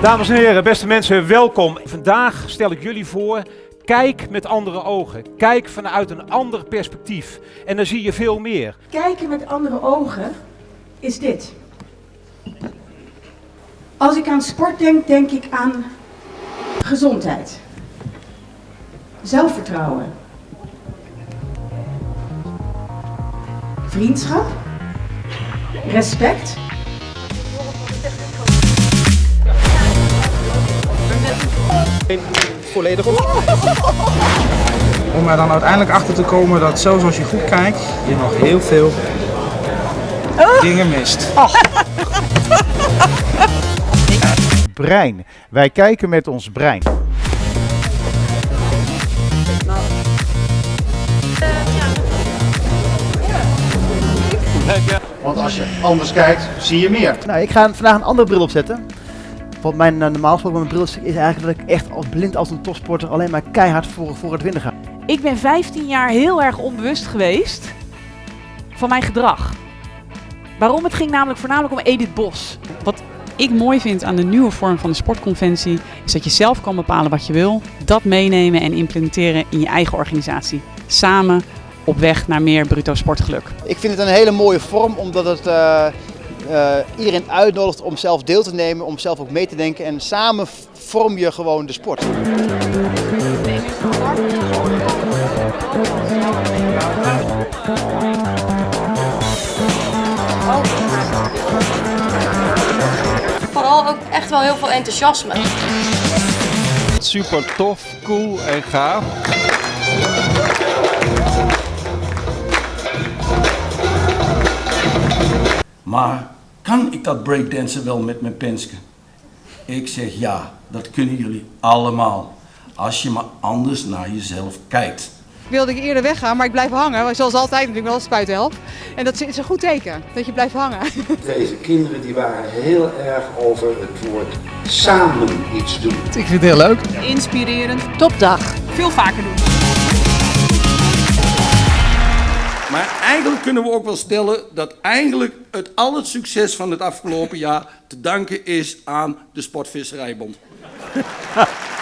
Dames en heren, beste mensen, welkom. Vandaag stel ik jullie voor, kijk met andere ogen. Kijk vanuit een ander perspectief. En dan zie je veel meer. Kijken met andere ogen is dit. Als ik aan sport denk, denk ik aan gezondheid, zelfvertrouwen, vriendschap, respect. Volledig op. Om er dan uiteindelijk achter te komen dat zelfs als je goed kijkt, je nog heel veel dingen mist. brein. Wij kijken met ons brein. Want als je anders kijkt, zie je meer. Nou, ik ga vandaag een andere bril opzetten. Want mijn uh, normaal gesproken mijn bril is, is eigenlijk dat ik echt als blind als een topsporter alleen maar keihard voor, voor het winnen ga. Ik ben 15 jaar heel erg onbewust geweest van mijn gedrag. Waarom? Het ging namelijk voornamelijk om Edith Bos. Wat ik mooi vind aan de nieuwe vorm van de sportconventie is dat je zelf kan bepalen wat je wil, dat meenemen en implementeren in je eigen organisatie. Samen op weg naar meer bruto sportgeluk. Ik vind het een hele mooie vorm omdat het uh, uh, iedereen uitnodigt om zelf deel te nemen, om zelf ook mee te denken en samen vorm je gewoon de sport. Vooral ook echt wel heel veel enthousiasme. Super tof, cool en gaaf. Maar kan ik dat breakdansen wel met mijn penske? Ik zeg ja, dat kunnen jullie allemaal. Als je maar anders naar jezelf kijkt. Wilde ik eerder weggaan, maar ik blijf hangen. Zoals altijd natuurlijk wel spuithelp. En dat is een goed teken, dat je blijft hangen. Deze kinderen die waren heel erg over het woord samen iets doen. Ik vind het heel leuk. Inspirerend. Topdag. Veel vaker doen. Eigenlijk kunnen we ook wel stellen dat eigenlijk het al het succes van het afgelopen jaar te danken is aan de Sportvisserijbond.